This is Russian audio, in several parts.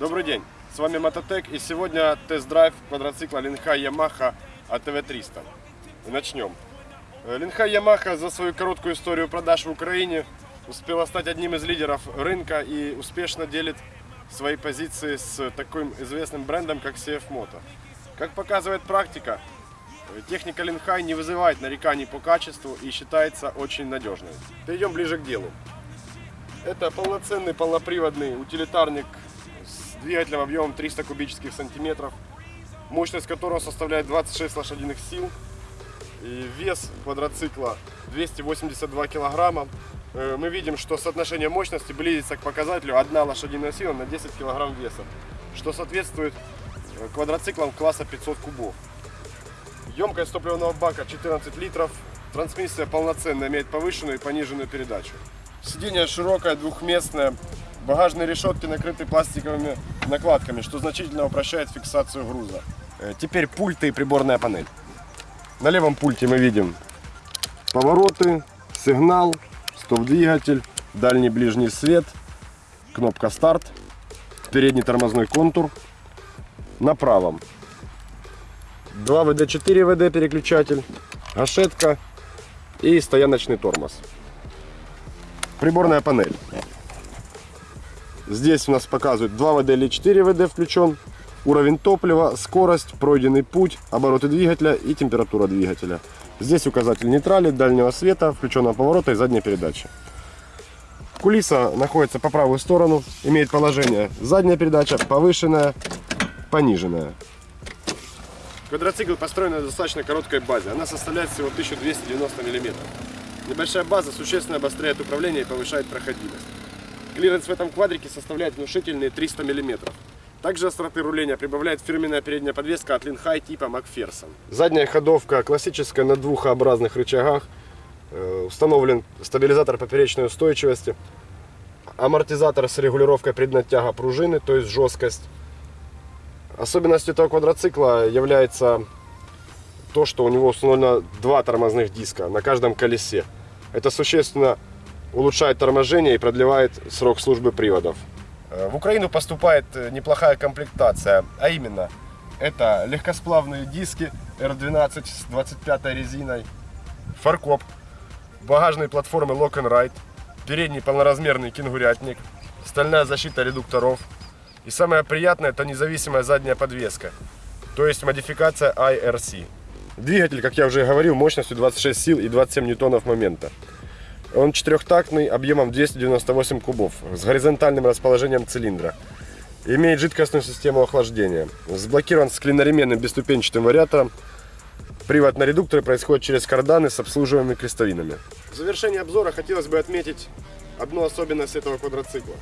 Добрый день, с вами Мототек и сегодня тест-драйв квадроцикла Линхай Ямаха АТВ-300. И начнем. Э, Линхай Ямаха за свою короткую историю продаж в Украине успела стать одним из лидеров рынка и успешно делит свои позиции с таким известным брендом, как CF Moto. Как показывает практика, техника Линхай не вызывает нареканий по качеству и считается очень надежной. Перейдем ближе к делу. Это полноценный полноприводный утилитарник с двигателем объемом 300 кубических сантиметров, мощность которого составляет 26 лошадиных сил, и вес квадроцикла 282 килограмма. Э, Мы видим, что соотношение мощности близится к показателю 1 лошадиная сила на 10 килограмм веса, что соответствует э, квадроциклам класса 500 кубов. Емкость топливного бака 14 литров, трансмиссия полноценная, имеет повышенную и пониженную передачу. Сиденье широкое, двухместное, багажные решетки накрыты пластиковыми накладками, что значительно упрощает фиксацию груза. Э, Теперь пульты и приборная панель. На левом пульте мы видим повороты, сигнал, стоп-двигатель, дальний ближний свет, кнопка старт, передний тормозной контур. На правом 2 ВД, 4 ВД переключатель, гашетка и стояночный тормоз. Приборная панель. Здесь у нас показывают 2 ВД или 4 ВД включен, уровень топлива, скорость, пройденный путь, обороты двигателя и температура двигателя. Здесь указатель нейтрали, дальнего света, включенного поворота и задней передачи. Кулиса находится по правую сторону, имеет положение задняя передача, повышенная, пониженная. Квадроцикл построен на достаточно короткой базе. Она составляет всего 1290 мм. Небольшая база существенно обостряет управление и повышает проходимость. Клиренс в этом квадрике составляет внушительные 300 мм. Также остроты руления прибавляет фирменная передняя подвеска от Линхай типа Макферсон. Задняя ходовка классическая на двухообразных рычагах. Э, Установлен стабилизатор поперечной устойчивости. Амортизатор с регулировкой преднатяга пружины, то есть жесткость. Особенностью этого квадроцикла является то, что у него установлено два тормозных диска на каждом колесе. Это существенно улучшает торможение и продлевает срок службы приводов. Э, В Украину поступает э, неплохая комплектация, а именно это легкосплавные диски R12 с 25 резиной, фаркоп, багажные платформы Lock and Ride, передний полноразмерный кенгурятник, стальная защита редукторов и самое приятное это независимая задняя подвеска, то есть модификация IRC. Двигатель, как я уже говорил, мощностью 26 сил и 27 ньютонов момента. Он четырехтактный, объемом 298 кубов, с горизонтальным расположением цилиндра. Имеет жидкостную систему охлаждения. Сблокирован с клиноременным бесступенчатым вариатором. Привод на редукторы происходит через карданы с обслуживаемыми крестовинами. В завершение обзора хотелось бы отметить одну особенность этого квадроцикла.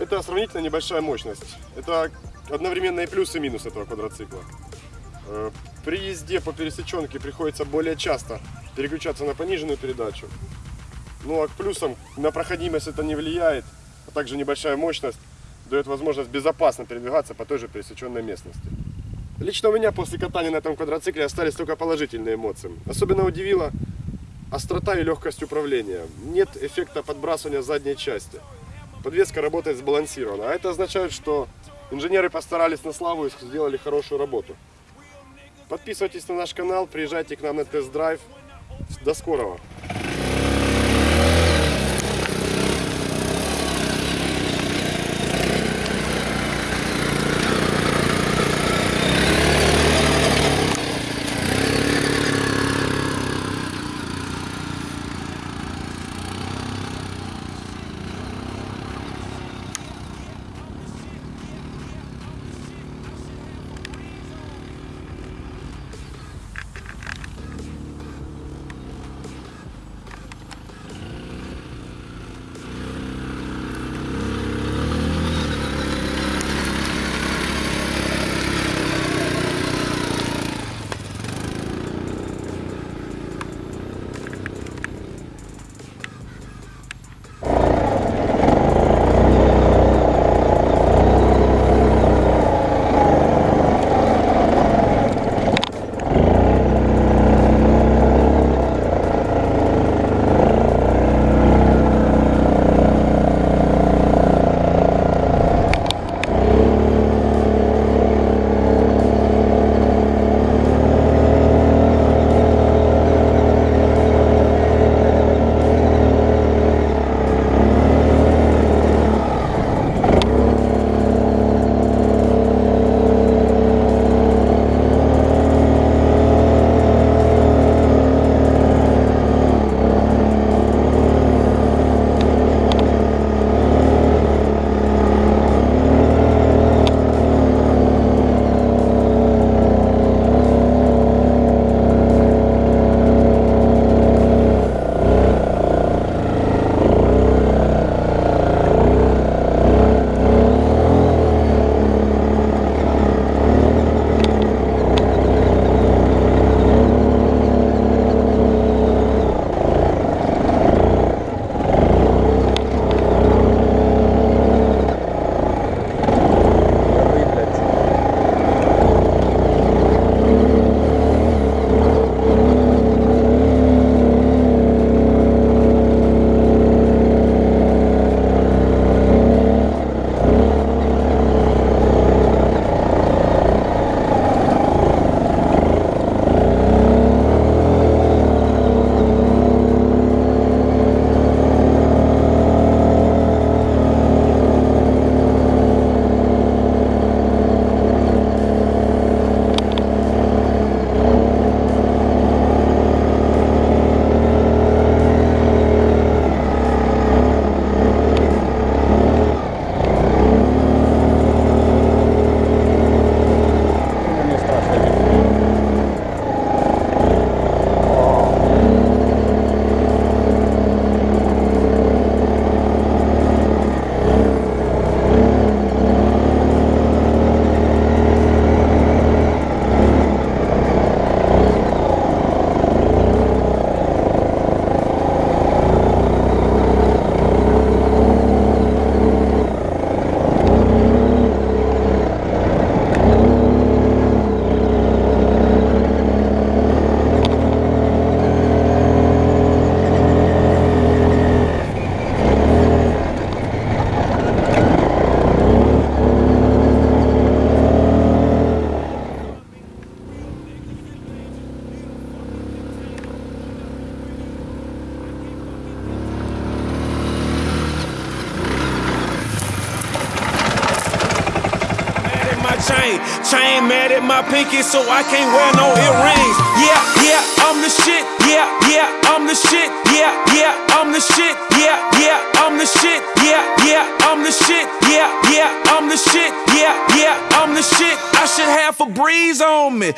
Это сравнительно небольшая мощность. Это одновременно и плюс, и минус этого квадроцикла. Э, При езде по пересеченке приходится более часто переключаться на пониженную передачу. Ну а к плюсам на проходимость это не влияет, а также небольшая мощность дает возможность безопасно передвигаться по той же пересеченной местности. Лично у меня после катания на этом квадроцикле остались только положительные эмоции. Особенно удивила острота и легкость управления. Нет эффекта подбрасывания задней части. Подвеска работает сбалансированно, а это означает, что инженеры постарались на славу и сделали хорошую работу. Подписывайтесь на наш канал, приезжайте к нам на тест-драйв. До скорого! Chain. Chain mad at my pinky, so I can't wear no earrings. Yeah, yeah, I'm the shit. Yeah, yeah, I'm the shit. Yeah, yeah, I'm the shit. Yeah, yeah, I'm the shit. Yeah, yeah, I'm the shit. Yeah, yeah, I'm the shit. Yeah, yeah, I'm the shit. I should have a breeze on me.